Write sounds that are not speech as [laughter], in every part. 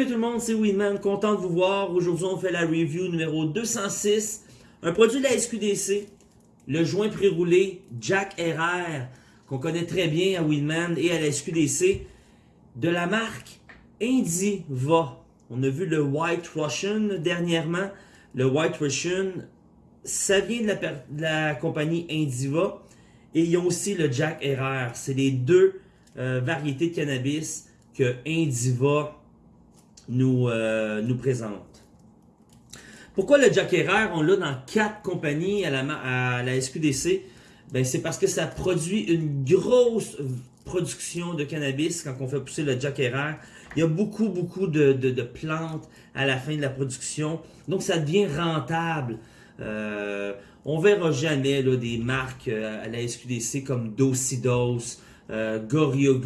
Salut tout le monde, c'est Winman, content de vous voir. Aujourd'hui, on fait la review numéro 206. Un produit de la SQDC, le joint pré-roulé Jack RR, qu'on connaît très bien à Winman et à la SQDC, de la marque Indiva. On a vu le White Russian dernièrement. Le White Russian, ça vient de la, compagnie Indiva. Et ils ont aussi le Jack RR. C'est les deux euh, variétés de cannabis que Indiva nous, euh, nous présente. Pourquoi le Jack RR, on l'a dans quatre compagnies à la, SQDC? Ben, c'est parce que ça produit une grosse production de cannabis quand on fait pousser le Jack RR. Il y a beaucoup, beaucoup de, plantes à la fin de la production. Donc, ça devient rentable. Euh, on verra jamais des marques euh, à la SQDC comme Dosidos, euh,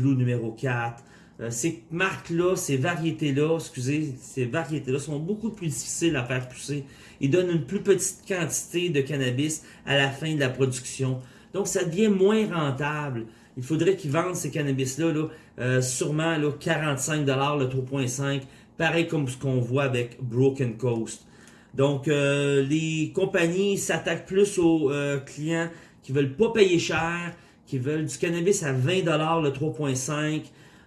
numéro 4, euh, ces marques-là, ces variétés-là, excusez, ces variétés-là sont beaucoup plus difficiles à faire pousser. Ils donnent une plus petite quantité de cannabis à la fin de la production. Donc, ça devient moins rentable. Il faudrait qu'ils vendent ces cannabis-là, là, euh, sûrement là, 45$ le 3.5, pareil comme ce qu'on voit avec Broken Coast. Donc, euh, les compagnies s'attaquent plus aux clients qui veulent pas payer cher, qui veulent du cannabis à 20$ le 3.5,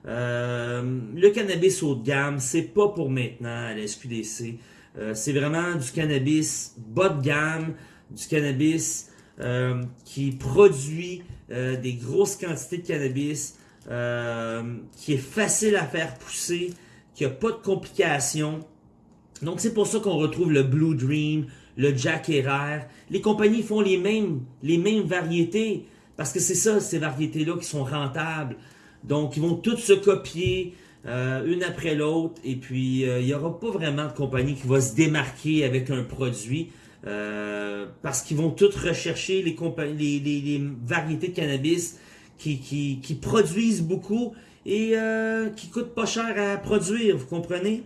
euh, le cannabis haut de gamme, c'est pas pour maintenant à la SQDC. Euh, c'est vraiment du cannabis bas de gamme, du cannabis euh, qui produit des grosses quantités de cannabis, qui est facile à faire pousser, qui a pas de complications. Donc c'est pour ça qu'on retrouve le Blue Dream, le Jack Herrera. Les compagnies font les mêmes, les mêmes variétés, parce que c'est ça, ces variétés-là qui sont rentables. Donc, ils vont tous se copier euh, une après l'autre. Et puis, euh, il n'y aura pas vraiment de compagnie qui va se démarquer avec un produit. Euh, parce qu'ils vont tous rechercher les, variétés de cannabis qui, produisent beaucoup et qui coûtent pas cher à produire, vous comprenez?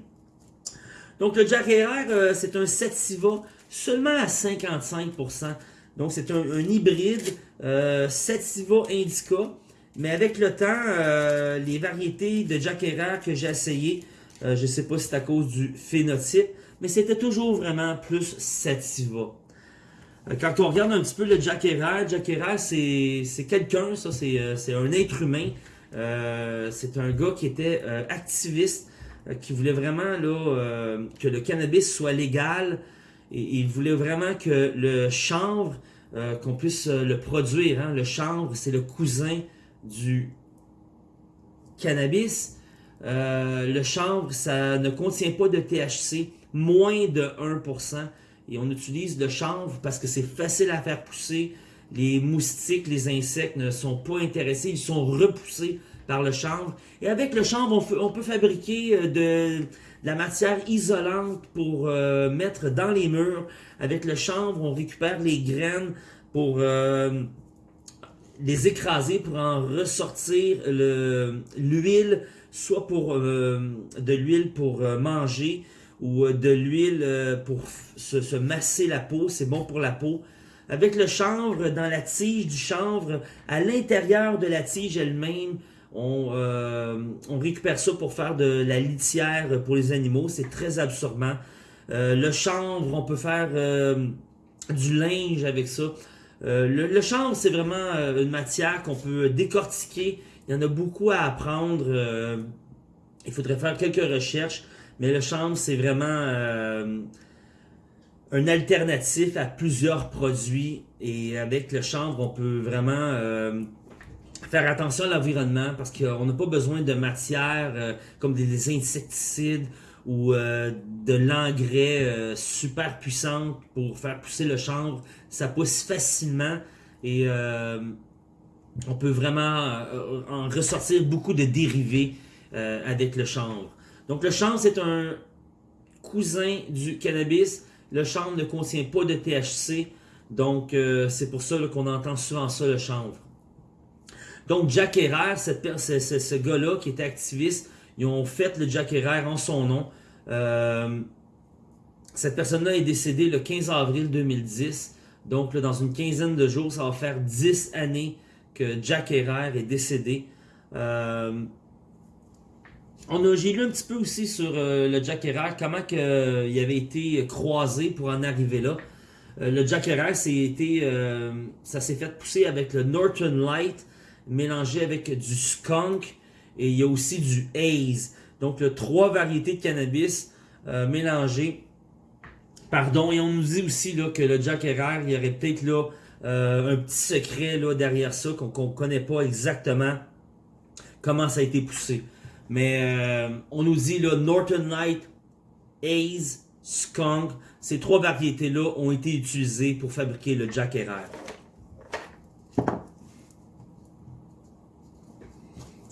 Donc, le Jack RR, c'est un Sativa seulement à 55%. Donc, c'est un, un, hybride Sativa Indica. Mais avec le temps, euh, les variétés de Jack Herrera que j'ai essayé, euh, je ne sais pas si c'est à cause du phénotype, mais c'était toujours vraiment plus sativa. Euh, quand on regarde un petit peu le Jack Herrera, Jack Herrera, c'est quelqu'un, ça, c'est un être humain. c'est un gars qui était activiste, qui voulait vraiment là, que le cannabis soit légal. Et il voulait vraiment que le chanvre, qu'on puisse le produire. Hein. Le chanvre, c'est le cousin du cannabis, euh, le chanvre, ça ne contient pas de THC, moins de 1%. Et on utilise le chanvre parce que c'est facile à faire pousser. Les moustiques, les insectes ne sont pas intéressés, ils sont repoussés par le chanvre. Et avec le chanvre, on, peut fabriquer euh, de, la matière isolante pour euh, mettre dans les murs. Avec le chanvre, on récupère les graines pour les écraser pour en ressortir l'huile, soit pour euh, de l'huile pour euh, manger ou euh, de l'huile pour se, masser la peau, c'est bon pour la peau. Avec le chanvre, dans la tige du chanvre, à l'intérieur de la tige elle-même, on, on, récupère ça pour faire de la litière pour les animaux, c'est très absorbant. le chanvre, on peut faire du linge avec ça. Euh, le, chanvre, c'est vraiment euh, une matière qu'on peut décortiquer. Il y en a beaucoup à apprendre. Euh, il faudrait faire quelques recherches. Mais le chanvre, c'est vraiment un alternatif à plusieurs produits. Et avec le chanvre, on peut vraiment faire attention à l'environnement parce qu'on n'a pas besoin de matières comme des insecticides ou euh, de l'engrais euh, super puissant pour faire pousser le chanvre. Ça pousse facilement et euh, on peut vraiment en ressortir beaucoup de dérivés avec le chanvre. Donc le chanvre, c'est un cousin du cannabis. Le chanvre ne contient pas de THC. Donc c'est pour ça qu'on entend souvent ça, le chanvre. Donc Jack Herrera, ce gars-là qui était activiste, ils ont fait le Jack Herrera en son nom. Euh, cette personne-là est décédée le 15 avril 2010. Donc, dans une quinzaine de jours, ça va faire 10 années que Jack Herrera est décédé. Euh, on a, j'ai lu un petit peu aussi sur euh, le Jack Herrera, comment que, euh, il avait été croisé pour en arriver là. Le Jack Herrera, été, ça s'est fait pousser avec le Norton Light, mélangé avec du skunk, et il y a aussi du haze. Donc, le trois variétés de cannabis mélangées. Pardon, et on nous dit aussi que le Jack Herrera, il y aurait peut-être là un petit secret là, derrière ça qu'on ne connaît pas exactement comment ça a été poussé. Mais euh, on nous dit là, Norton Light, Haze, Skunk, ces trois variétés-là ont été utilisées pour fabriquer le Jack Herrera.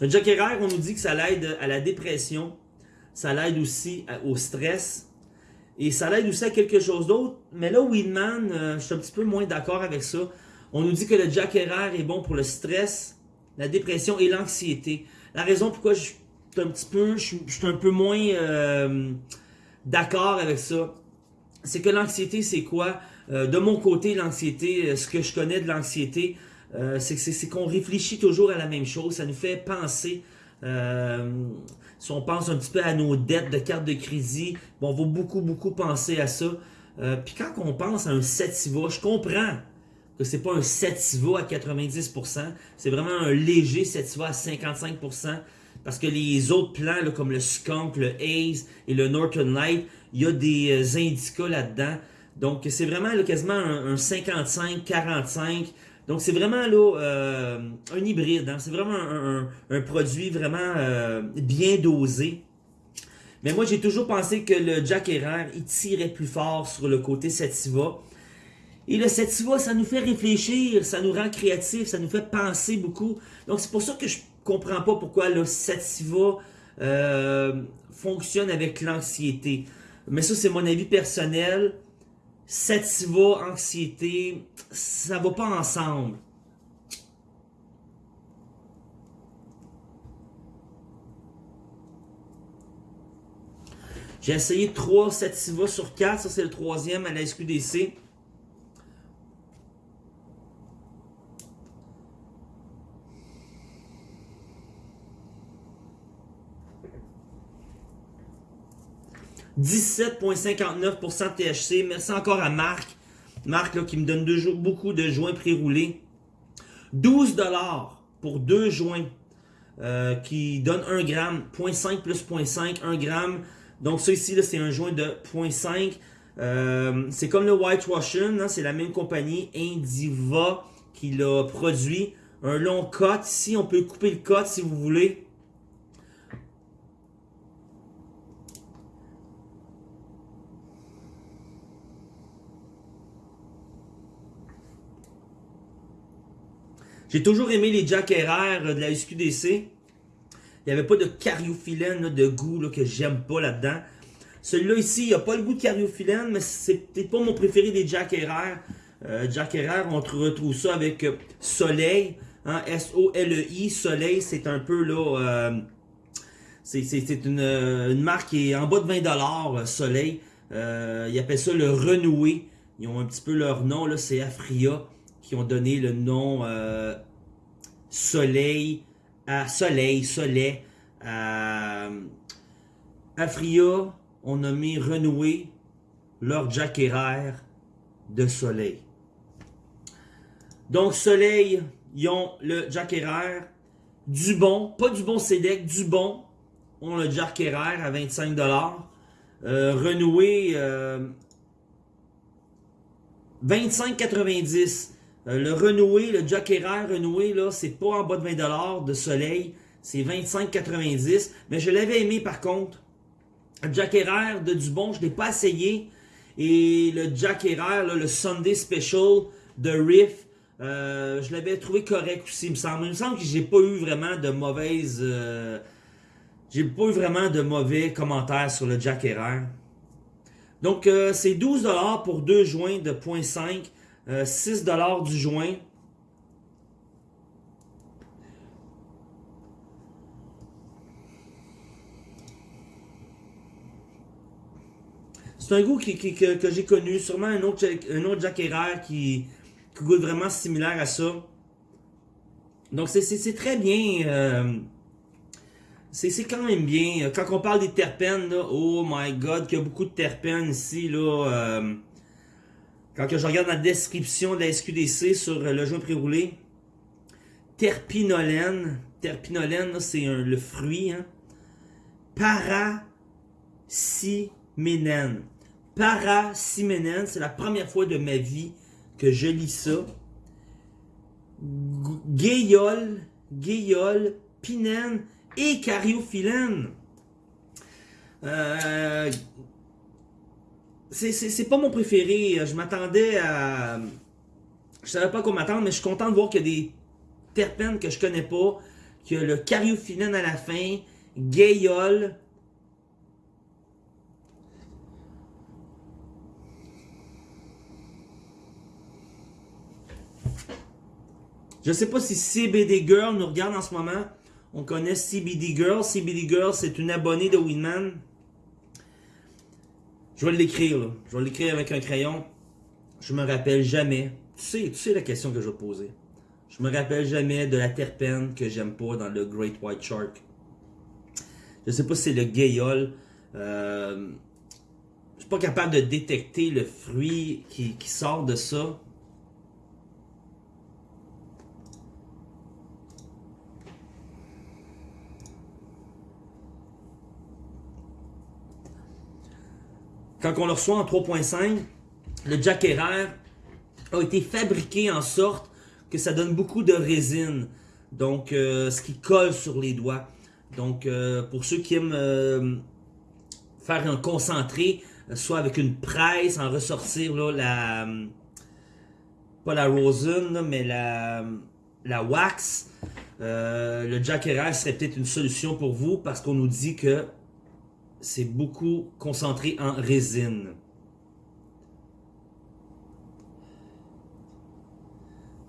Le Jack Herrera, on nous dit que ça l'aide à la dépression, ça l'aide aussi au stress, et ça l'aide aussi à quelque chose d'autre. Mais là, Weedman, euh, je suis un petit peu moins d'accord avec ça. On nous dit que le Jack Herrera est bon pour le stress, la dépression et l'anxiété. La raison pourquoi je un petit peu, je, suis un peu moins euh, d'accord avec ça. C'est que l'anxiété, c'est quoi? Euh, de mon côté, l'anxiété, ce que je connais de l'anxiété, c'est qu'on réfléchit toujours à la même chose. Ça nous fait penser. si on pense un petit peu à nos dettes de carte de crédit, bon, on va beaucoup, beaucoup penser à ça. Puis quand on pense à un sativa, je comprends que c'est pas un sativa à 90%, c'est vraiment un léger sativa à 55%. Parce que les autres plants, comme le skunk, le haze et le northern light, il y a des euh, indicas là-dedans. Donc, c'est vraiment quasiment un, 55-45. Donc, c'est vraiment là, euh, un hybride. Hein. C'est vraiment un, produit vraiment euh, bien dosé. Mais moi, j'ai toujours pensé que le Jack Herrera, il tirait plus fort sur le côté sativa. Et le sativa, ça nous fait réfléchir, ça nous rend créatifs, ça nous fait penser beaucoup. Donc, c'est pour ça que je comprends pas pourquoi le sativa euh, fonctionne avec l'anxiété. Mais ça, c'est mon avis personnel. Sativa, anxiété, ça va pas ensemble. J'ai essayé 3 sativa sur 4, ça c'est le troisième à la SQDC. 17,59% de THC. Merci encore à Marc. Marc là, qui me donne beaucoup de joints pré-roulés. 12$ pour deux joints euh, qui donne 1 gramme. 0.5 plus 0.5, 1 gramme. Donc ça ici, c'est un joint de 0.5. Euh, c'est comme le White Russian, hein, c'est la même compagnie, Indiva, qui l'a produit. Un long cut ici, on peut couper le cut si vous voulez. J'ai toujours aimé les Jack Herrera de la SQDC. Il n'y avait pas de cariophyllène de goût là, que j'aime pas là-dedans. Celui-là ici, il n'a pas le goût de cariophyllène, mais c'est peut-être pas mon préféré des Jack Herrera. Euh, Jack Herrera, on retrouve ça avec euh, Soleil. Hein, S-O-L-E-I. Soleil, c'est un peu là... Euh, c'est une, une, marque qui est en bas de 20$, Soleil. ils appellent ça le renoué. Ils ont un petit peu leur nom, là, c'est Afria qui ont donné le nom euh, Soleil à Soleil, Soleil. À Afria ont nommé Renoué leur Jack de Soleil. Donc Soleil, ils ont le Jack du bon, pas du bon CEDEC, du bon, ont le Jack à 25$. Euh, renoué, euh, 25,90$. Euh, le renoué, le Jack renoué, là, c'est pas en bas de 20$ de soleil. C'est 25,90$. Mais je l'avais aimé par contre. Jack de Dubon, je ne l'ai pas essayé. Et le Jack le Sunday Special de Riff, euh, je l'avais trouvé correct aussi, il me semble. Il me semble que j'ai pas eu vraiment de mauvaises... Euh, j'ai pas eu vraiment de mauvais commentaires sur le Jack Donc, c'est 12$ pour deux joints de 0.5. 6$ euh, du joint. C'est un goût que, j'ai connu, sûrement un autre, un autre Jack qui, goûte vraiment similaire à ça. Donc c'est très bien. Euh, c'est quand même bien. Quand on parle des terpènes, là, oh my god, qu'il y a beaucoup de terpènes ici, là. Euh, quand je regarde la description de la SQDC sur le joint pré-roulé, terpinolène, terpinolène, c'est le fruit, hein. Paraciménène. Paraciménène, c'est la première fois de ma vie que je lis ça. Gayol, Gayol, Pinène et Cariophyllène. Euh, c'est pas mon préféré. Je m'attendais à... Je savais pas quoi m'attendre, mais je suis content de voir qu'il y a des terpènes que je connais pas. Qu'il y a le cariophyllène à la fin, gayol. Je sais pas si CBD Girl nous regarde en ce moment. On connaît CBD Girl. CBD Girl, c'est une abonnée de Winman. Je vais l'écrire, Je vais l'écrire avec un crayon. Je me rappelle jamais. Tu sais, tu sais la question que je vais poser. Je me rappelle jamais de la terpène que j'aime pas dans le Great White Shark. Je sais pas si c'est le gayol. Euh, je suis pas capable de détecter le fruit qui sort de ça. Quand on le reçoit en 3.5, le Jack a été fabriqué en sorte que ça donne beaucoup de résine. Donc, euh, ce qui colle sur les doigts. Donc, euh, pour ceux qui aiment euh, faire un concentré, soit avec une presse, en ressortir là, la... Pas la rosin, mais la, wax. le Jack serait peut-être une solution pour vous parce qu'on nous dit que c'est beaucoup concentré en résine.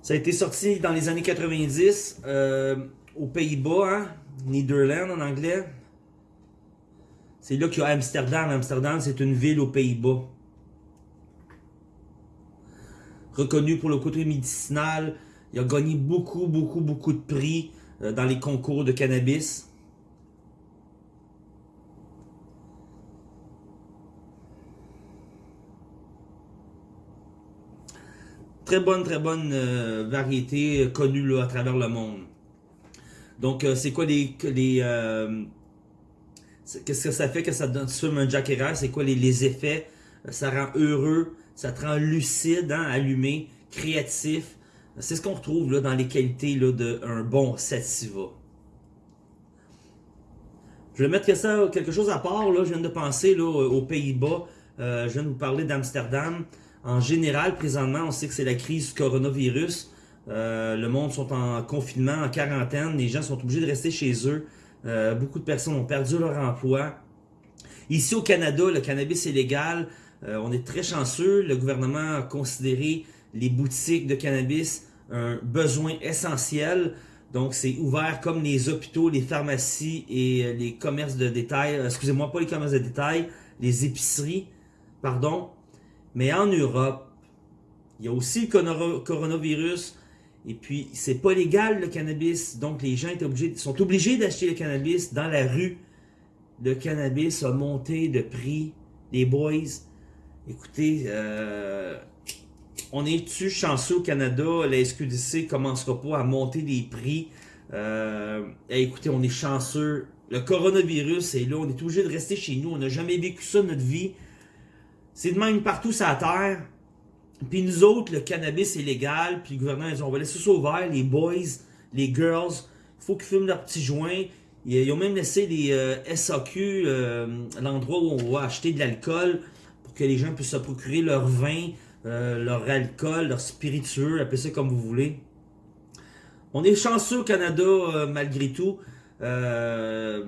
Ça a été sorti dans les années 90 euh, aux Pays-Bas, hein? En anglais. C'est là qu'il y a Amsterdam. Amsterdam, c'est une ville aux Pays-Bas. Reconnu pour le côté médicinal. Il a gagné beaucoup, beaucoup, beaucoup de prix euh, dans les concours de cannabis. Très bonne, très bonne euh, variété euh, connue à travers le monde. Donc, euh, c'est quoi les... Qu'est-ce que ça fait que ça donne sur un Jack C'est quoi les, effets? Ça rend heureux, ça te rend lucide, hein, allumé, créatif. C'est ce qu'on retrouve là, dans les qualités d'un bon sativa. Je vais mettre ça, quelque chose à part. Là, je viens de penser là, aux Pays-Bas. je viens de vous parler d'Amsterdam. En général, présentement, on sait que c'est la crise du coronavirus. Euh, le monde sont en confinement, en quarantaine. Les gens sont obligés de rester chez eux. Euh, beaucoup de personnes ont perdu leur emploi. Ici au Canada, le cannabis est légal. Euh, on est très chanceux. Le gouvernement a considéré les boutiques de cannabis un besoin essentiel. Donc, c'est ouvert comme les hôpitaux, les pharmacies et les commerces de détail. Excusez-moi, pas les commerces de détail, les épiceries, pardon. Mais en Europe, il y a aussi le coronavirus. Et puis, c'est pas légal le cannabis. Donc, les gens sont obligés d'acheter le cannabis dans la rue. Le cannabis a monté de prix. Les boys, écoutez, euh, on est-tu chanceux au Canada? La SQDC commencera pas à monter les prix. Euh, écoutez, on est chanceux. Le coronavirus est là. On est obligé de rester chez nous. On n'a jamais vécu ça notre vie. C'est de même partout sur la terre. Puis nous autres, le cannabis est légal. Puis le gouvernement, ils ont on va laisser ça ouvert. Les boys, les girls, il faut qu'ils fument leurs petits joints. Ils ont même laissé les euh, SAQ, euh, l'endroit où on va acheter de l'alcool, pour que les gens puissent se procurer leur vin, euh, leur alcool, leur spiritueux, appelez ça comme vous voulez. On est chanceux au Canada malgré tout. on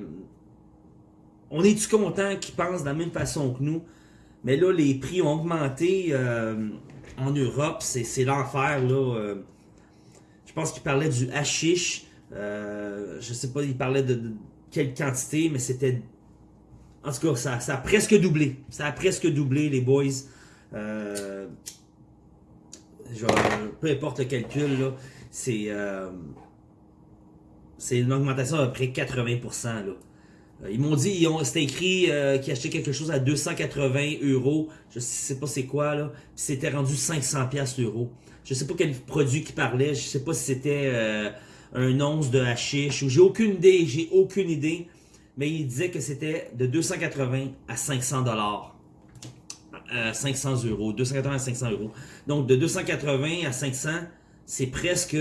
est-tu content qu'ils pensent de la même façon que nous? Mais là, les prix ont augmenté euh, en Europe. C'est l'enfer, là. Euh. je pense qu'il parlait du hashish. Euh, je sais pas, il parlait de, quelle quantité, mais c'était... En tout cas, ça, a presque doublé. Ça a presque doublé, les boys. Euh, peu importe le calcul, là, c'est... c'est une augmentation à peu près 80%. Là. Euh, ils m'ont dit, c'était écrit euh, qu'ils achetaient quelque chose à 280 euros. Je sais pas c'est quoi, là. c'était rendu 500 pièces euros. Je sais pas quel produit qui parlait. Je sais pas si c'était euh, un once de hashish. J'ai aucune idée. J'ai aucune idée. Mais il disait que c'était de 280 à 500 dollars. 500 euros. 280 à 500 euros. Donc, de 280 à 500, c'est presque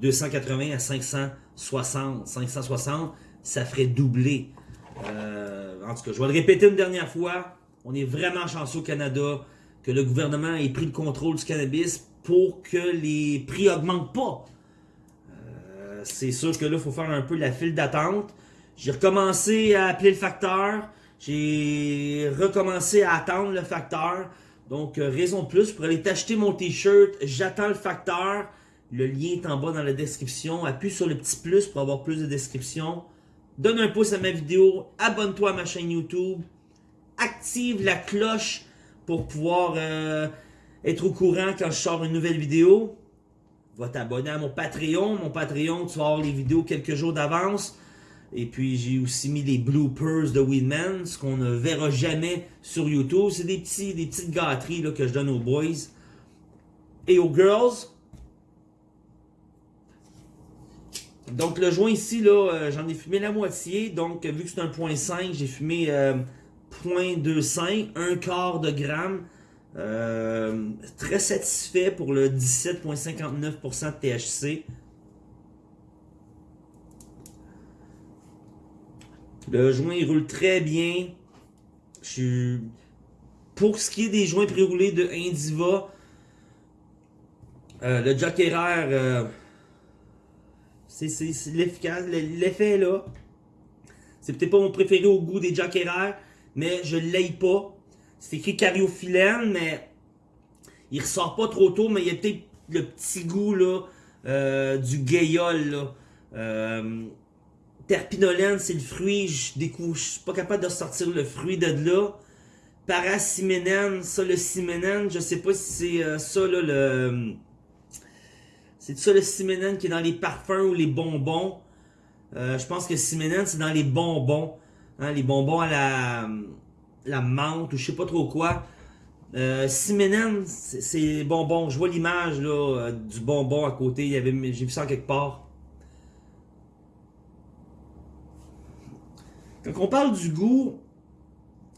280 à 560. 560, ça ferait doubler. Euh, en tout cas, je vais le répéter une dernière fois. On est vraiment chanceux au Canada que le gouvernement ait pris le contrôle du cannabis pour que les prix augmentent pas. Euh, c'est sûr que là, il faut faire un peu la file d'attente. J'ai recommencé à appeler le facteur. J'ai recommencé à attendre le facteur. Donc, euh, raison de plus, pour aller t'acheter mon t-shirt, j'attends le facteur. Le lien est en bas dans la description. Appuie sur le petit plus pour avoir plus de descriptions donne un pouce à ma vidéo, abonne-toi à ma chaîne YouTube, active la cloche pour pouvoir euh, être au courant quand je sors une nouvelle vidéo. Va t'abonner à mon Patreon. Mon Patreon, tu vas avoir les vidéos quelques jours d'avance. Et puis, j'ai aussi mis les bloopers de Weedman, ce qu'on ne verra jamais sur YouTube. C'est des, petits, des petites gâteries là, que je donne aux boys et aux girls. Donc le joint ici, là, euh, j'en ai fumé la moitié. Donc vu que c'est un point 5, j'ai fumé euh, 0.25, un quart de gramme. Euh, très satisfait pour le 17.59% de THC. Le joint il roule très bien. Je Pour ce qui est des joints pré-roulés de Indiva, euh, le Jack c'est l'efficace. L'effet là. C'est peut-être pas mon préféré au goût des Jack mais je l'aille pas. C'est écrit cariophyllène, mais il ressort pas trop tôt, mais il y a peut-être le petit goût là, euh, du gayol. Là. Euh, terpinolène, c'est le fruit, je découvre, je suis pas capable de sortir le fruit de là. Paraciménène, ça le ciménène, je sais pas si c'est euh, ça là, le c'est ça le Simenon qui est dans les parfums ou les bonbons. Euh, je pense que Simenon, c'est dans les bonbons. Hein, les bonbons à la, menthe ou je sais pas trop quoi. Euh, c'est bonbons. Je vois l'image euh, du bonbon à côté. J'ai vu ça quelque part. Quand on parle du goût,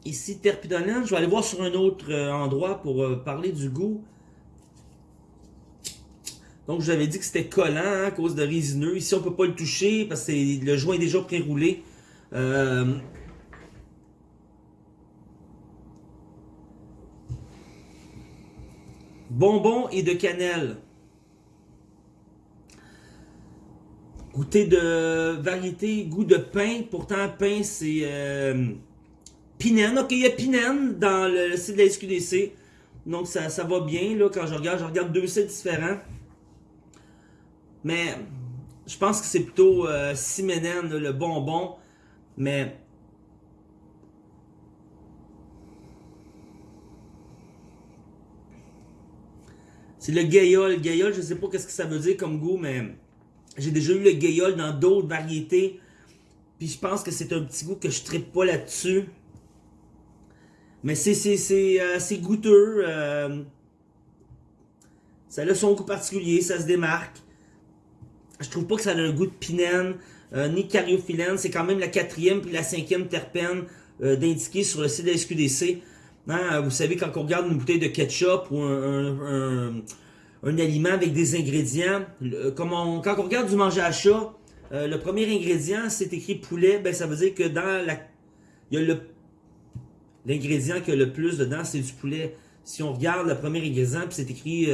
ici terpidolène, je vais aller voir sur un autre euh, endroit pour parler du goût. Donc, je vous avais dit que c'était collant hein, à cause de résineux. Ici, on peut pas le toucher parce que le joint est déjà pré-roulé. Euh, bonbons et de cannelle. Goûter de variété, goût de pain. Pourtant, pain, c'est euh, pinène. Ok, il y a pinène dans le site de la SQDC. Donc, ça, ça va bien là, quand je regarde. Je regarde deux sites différents. Mais je pense que c'est plutôt euh, le bonbon. Mais C'est le gayol. Gayol, je sais pas qu'est-ce que ça veut dire comme goût, mais j'ai déjà eu le gayol dans d'autres variétés. Puis je pense que c'est un petit goût que je ne pas là-dessus. Mais c'est c'est euh, goûteux. Euh, ça a son goût particulier, ça se démarque. Je trouve pas que ça a un goût de pinène, euh, ni cariophyllène. C'est quand même la quatrième puis la cinquième terpène euh, d'indiquer sur le site de SQDC. Hein, vous savez, quand on regarde une bouteille de ketchup ou un, aliment avec des ingrédients, quand on regarde du manger à chat, euh, le premier ingrédient, c'est écrit poulet, ben ça veut dire que dans la... Il y a le... L'ingrédient qui a le plus dedans, c'est du poulet. Si on regarde le premier ingrédient, puis c'est écrit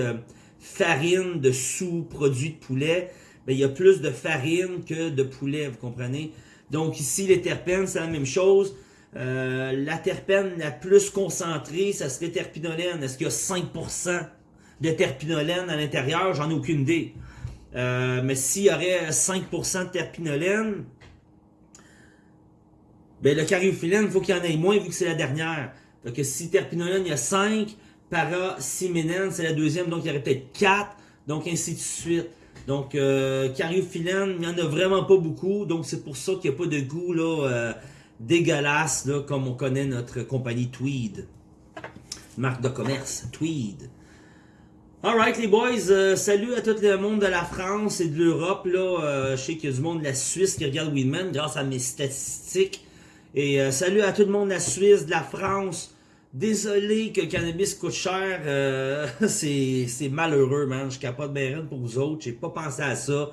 farine de sous-produits de poulet, il y a plus de farine que de poulet, vous comprenez? Donc ici, les terpènes, c'est la même chose. Euh, la terpène la plus concentrée, ça serait terpinolène. Est-ce qu'il y a 5% de terpinolène à l'intérieur? J'en ai aucune idée. Euh, mais s'il y aurait 5% de terpinolène, ben le cariophyllène, il faut qu'il y en ait moins vu que c'est la dernière. Donc si terpinolène, il y a 5, para c'est la deuxième, donc il y aurait peut-être 4, donc ainsi de suite. Donc, euh, cariophyllène, il n'y en a vraiment pas beaucoup. Donc, c'est pour ça qu'il n'y a pas de goût là, euh, dégueulasse, comme on connaît notre compagnie Tweed. Marque de commerce, Tweed. Alright les boys, euh, salut à tout le monde de la France et de l'Europe. là. Euh, je sais qu'il y a du monde de la Suisse qui regarde Weedman grâce à mes statistiques. Et salut à tout le monde de la Suisse, de la France. Désolé que le cannabis coûte cher. euh, [laughs] c'est malheureux, man. Je capote bien pour vous autres. J'ai pas pensé à ça.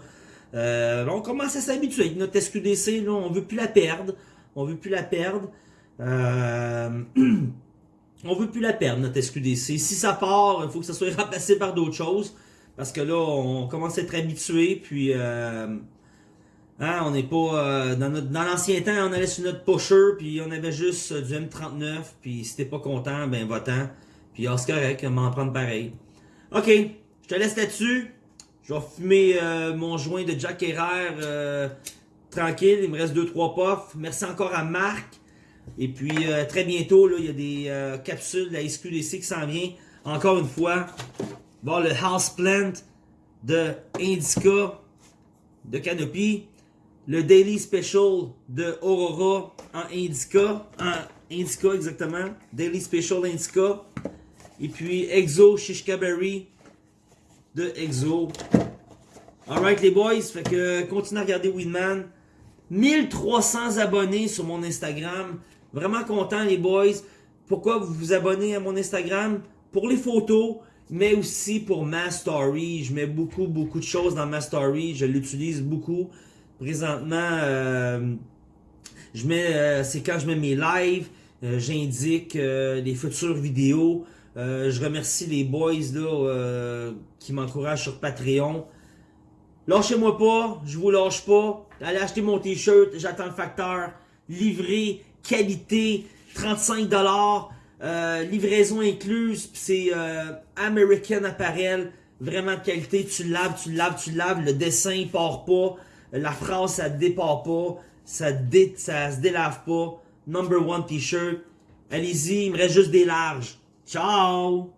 Euh, on commence à s'habituer avec notre SQDC. Là, on veut plus la perdre. On veut plus la perdre. Euh... [clears throat] on veut plus la perdre, notre SQDC. Si ça part, il faut que ça soit [laughs] remplacé par d'autres choses. Parce que là, on commence à être habitué, puis euh, hein, on n'est pas... euh, dans dans l'ancien temps, on allait sur notre pusher, puis on avait juste euh, du M39, puis si t'es pas content, ben va-t'en. Puis ah, c'est correct, on va en prendre pareil. Ok, je te laisse là-dessus. Je vais fumer euh, mon joint de Jack Herrera tranquille. Il me reste 2-3 puffs. Merci encore à Marc. Et puis très bientôt, là, il y a des capsules de la SQDC qui s'en vient. Encore une fois, bon, le Houseplant de Indica de Canopy. Le Daily Special de Aurora en Indica. En Indica exactement. Daily Special Indica. Et puis Exo Shishka Berry de Exo. Alright les boys, fait que continuez à regarder Weedman. 1300 abonnés sur mon Instagram. Vraiment content les boys. Pourquoi vous vous abonnez à mon Instagram? Pour les photos, mais aussi pour ma story. Je mets beaucoup, beaucoup de choses dans ma story. Je l'utilise beaucoup. Présentement, euh, je mets, euh, c'est quand je mets mes lives, euh, j'indique les futures vidéos. Je remercie les boys là, qui m'encouragent sur Patreon. Lâchez-moi pas, je vous lâche pas. Allez acheter mon t-shirt, j'attends le facteur. Livré, qualité, 35$, euh, livraison incluse, c'est American Apparel, vraiment de qualité. Tu laves, tu laves, tu laves, le dessin il part pas, la phrase ça départ pas, ça, dé, ça se délave pas. Number one t-shirt. Allez-y, il me reste juste des larges. Ciao!